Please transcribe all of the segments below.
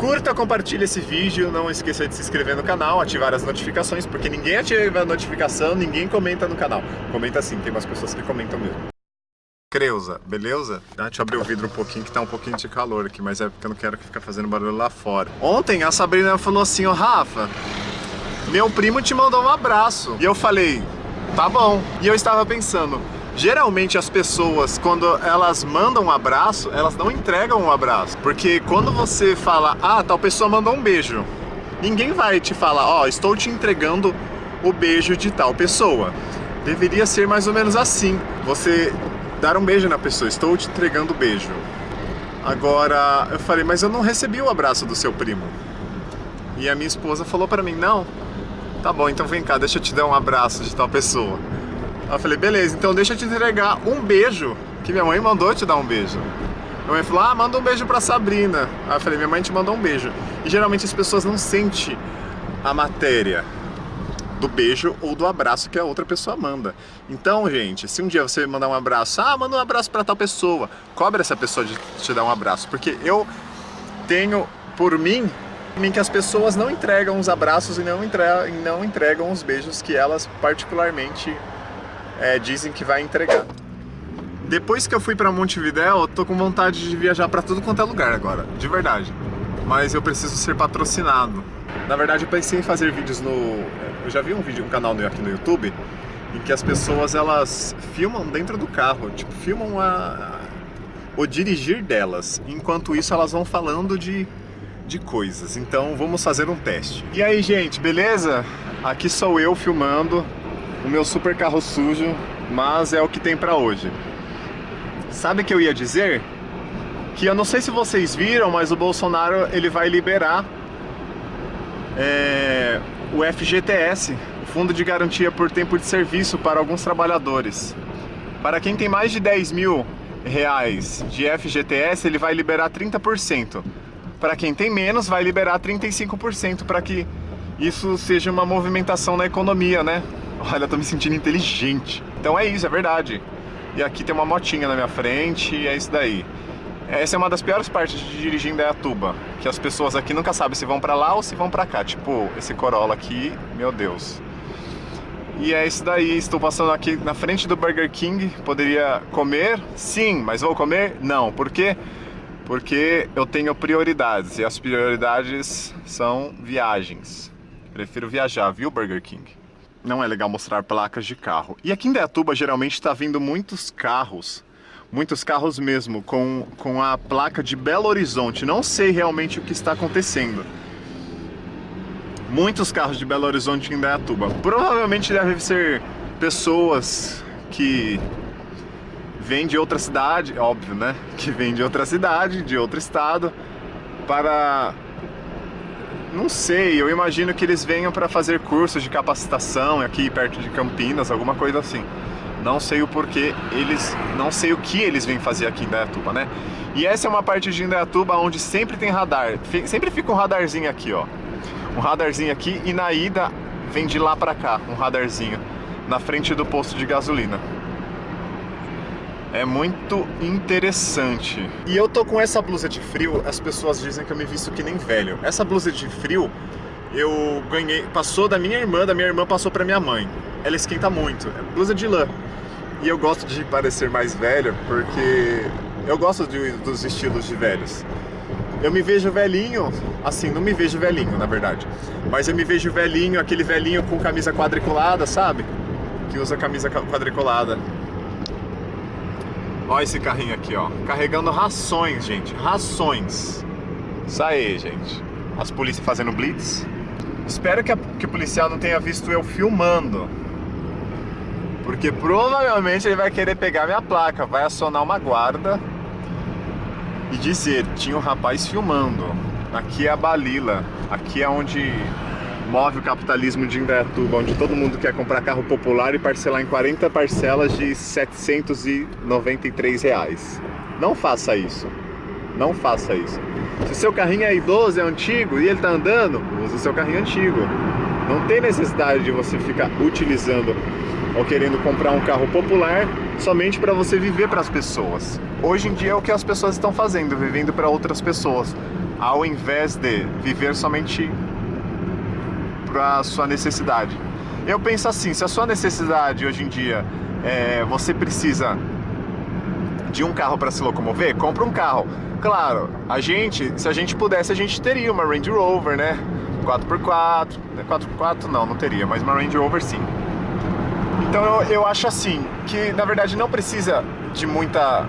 Curta, compartilhe esse vídeo, não esqueça de se inscrever no canal, ativar as notificações, porque ninguém ativa a notificação, ninguém comenta no canal. Comenta sim, tem umas pessoas que comentam mesmo. Creuza, beleza? Ah, deixa eu abrir o vidro um pouquinho, que tá um pouquinho de calor aqui, mas é porque eu não quero ficar fazendo barulho lá fora. Ontem a Sabrina falou assim, ó, oh, Rafa, meu primo te mandou um abraço. E eu falei, tá bom. E eu estava pensando, Geralmente as pessoas, quando elas mandam um abraço, elas não entregam um abraço. Porque quando você fala, ah, tal pessoa mandou um beijo, ninguém vai te falar, ó, oh, estou te entregando o beijo de tal pessoa. Deveria ser mais ou menos assim. Você dar um beijo na pessoa, estou te entregando o beijo. Agora, eu falei, mas eu não recebi o abraço do seu primo. E a minha esposa falou para mim, não, tá bom, então vem cá, deixa eu te dar um abraço de tal pessoa. Eu falei, beleza, então deixa eu te entregar um beijo, que minha mãe mandou te dar um beijo. Minha mãe falou, ah, manda um beijo pra Sabrina. Aí eu falei, minha mãe te mandou um beijo. E geralmente as pessoas não sentem a matéria do beijo ou do abraço que a outra pessoa manda. Então, gente, se um dia você mandar um abraço, ah, manda um abraço pra tal pessoa, cobra essa pessoa de te dar um abraço, porque eu tenho, por mim, mim que as pessoas não entregam os abraços e não, não entregam os beijos que elas particularmente é, dizem que vai entregar. Depois que eu fui pra Montevidéu, eu tô com vontade de viajar pra tudo quanto é lugar agora, de verdade. Mas eu preciso ser patrocinado. Na verdade, eu pensei em fazer vídeos no... Eu já vi um vídeo, um canal aqui no YouTube, em que as pessoas, elas filmam dentro do carro, tipo, filmam a... o dirigir delas. Enquanto isso, elas vão falando de, de coisas. Então, vamos fazer um teste. E aí, gente, beleza? Aqui sou eu filmando o meu super carro sujo, mas é o que tem pra hoje. Sabe o que eu ia dizer? Que eu não sei se vocês viram, mas o Bolsonaro ele vai liberar é, o FGTS, o Fundo de Garantia por Tempo de Serviço para alguns trabalhadores. Para quem tem mais de 10 mil reais de FGTS, ele vai liberar 30%. Para quem tem menos, vai liberar 35% para que isso seja uma movimentação na economia, né? Olha, eu tô me sentindo inteligente. Então é isso, é verdade. E aqui tem uma motinha na minha frente e é isso daí. Essa é uma das piores partes de dirigir em Dayatuba, que as pessoas aqui nunca sabem se vão pra lá ou se vão pra cá. Tipo, esse Corolla aqui, meu Deus. E é isso daí, estou passando aqui na frente do Burger King, poderia comer? Sim, mas vou comer? Não. Por quê? Porque eu tenho prioridades, e as prioridades são viagens. Prefiro viajar, viu Burger King? Não é legal mostrar placas de carro. E aqui em Dayatuba geralmente está vindo muitos carros, muitos carros mesmo, com, com a placa de Belo Horizonte. Não sei realmente o que está acontecendo. Muitos carros de Belo Horizonte em Dayatuba. Provavelmente devem ser pessoas que vêm de outra cidade, óbvio, né? Que vêm de outra cidade, de outro estado, para não sei, eu imagino que eles venham para fazer cursos de capacitação aqui perto de Campinas, alguma coisa assim. Não sei o porquê, eles, não sei o que eles vêm fazer aqui em Dayatuba, né? E essa é uma parte de Indaiatuba onde sempre tem radar, sempre fica um radarzinho aqui, ó. Um radarzinho aqui e na ida vem de lá pra cá, um radarzinho, na frente do posto de gasolina. É muito interessante. E eu tô com essa blusa de frio, as pessoas dizem que eu me visto que nem velho. Essa blusa de frio eu ganhei, passou da minha irmã, da minha irmã passou pra minha mãe. Ela esquenta muito, é blusa de lã. E eu gosto de parecer mais velho porque eu gosto de, dos estilos de velhos. Eu me vejo velhinho, assim, não me vejo velhinho, na verdade. Mas eu me vejo velhinho, aquele velhinho com camisa quadriculada, sabe? Que usa camisa quadriculada. Olha esse carrinho aqui, ó. Carregando rações, gente. Rações. Isso aí, gente. As polícias fazendo blitz. Espero que, a, que o policial não tenha visto eu filmando. Porque provavelmente ele vai querer pegar minha placa. Vai acionar uma guarda e dizer, tinha um rapaz filmando. Aqui é a Balila. Aqui é onde move o capitalismo de Indaiatuba, onde todo mundo quer comprar carro popular e parcelar em 40 parcelas de 793 reais. Não faça isso. Não faça isso. Se seu carrinho é idoso, é antigo e ele está andando, use o seu carrinho antigo. Não tem necessidade de você ficar utilizando ou querendo comprar um carro popular somente para você viver para as pessoas. Hoje em dia é o que as pessoas estão fazendo, vivendo para outras pessoas ao invés de viver somente para sua necessidade. Eu penso assim, se a sua necessidade hoje em dia é, você precisa de um carro para se locomover, compra um carro. Claro, a gente, se a gente pudesse, a gente teria uma Range Rover, né? 4x4, 4x4 não, não teria, mas uma Range Rover sim. Então eu, eu acho assim, que na verdade não precisa de muita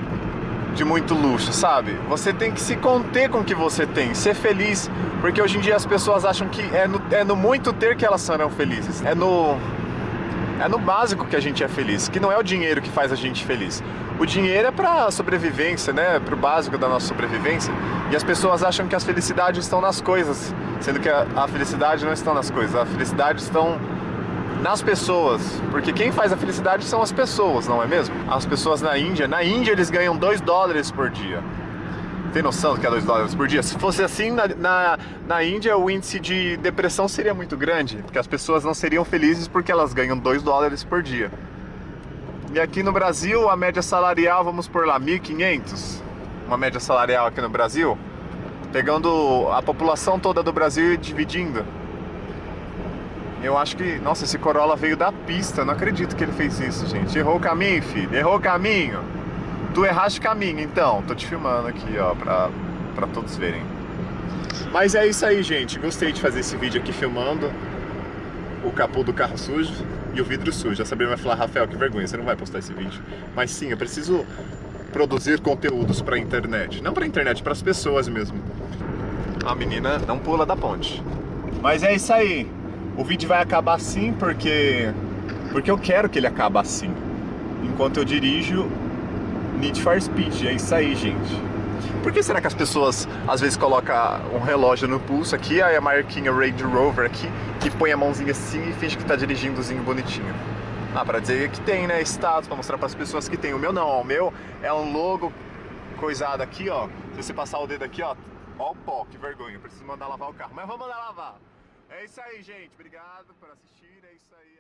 de muito luxo, sabe? Você tem que se conter com o que você tem, ser feliz, porque hoje em dia as pessoas acham que é no, é no muito ter que elas serão felizes. É no é no básico que a gente é feliz, que não é o dinheiro que faz a gente feliz. O dinheiro é para sobrevivência, né? Para o básico da nossa sobrevivência. E as pessoas acham que as felicidades estão nas coisas, sendo que a, a felicidade não está nas coisas. A felicidade estão nas pessoas, porque quem faz a felicidade são as pessoas, não é mesmo? As pessoas na Índia, na Índia eles ganham 2 dólares por dia. Tem noção do que é 2 dólares por dia? Se fosse assim, na, na, na, Índia o índice de depressão seria muito grande, porque as pessoas não seriam felizes porque elas ganham 2 dólares por dia. E aqui no Brasil, a média salarial, vamos por lá, 1.500, uma média salarial aqui no Brasil, pegando a população toda do Brasil e dividindo. Eu acho que, nossa, esse Corolla veio da pista, não acredito que ele fez isso, gente. Errou o caminho, filho, errou o caminho. Tu erraste caminho, então. Tô te filmando aqui, ó, pra, pra todos verem. Mas é isso aí, gente. Gostei de fazer esse vídeo aqui filmando o capô do carro sujo e o vidro sujo. A Sabrina vai falar, Rafael, que vergonha, você não vai postar esse vídeo. Mas sim, eu preciso produzir conteúdos pra internet. Não pra internet, pras pessoas mesmo. A menina não pula da ponte. Mas é isso aí. O vídeo vai acabar assim porque... Porque eu quero que ele acabe assim. Enquanto eu dirijo Need for Speed, é isso aí, gente. Por que será que as pessoas às vezes colocam um relógio no pulso aqui, aí a marquinha Range Rover aqui, e põe a mãozinha assim e finge que tá dirigindozinho bonitinho? Ah, pra dizer que tem, né, status, pra mostrar pras pessoas que tem. O meu não, ó, o meu é um logo coisado aqui, ó. Se você passar o dedo aqui, ó, ó o pó, que vergonha. Preciso mandar lavar o carro, mas vamos mandar lavar. É isso aí, gente. Obrigado por assistir, é isso aí.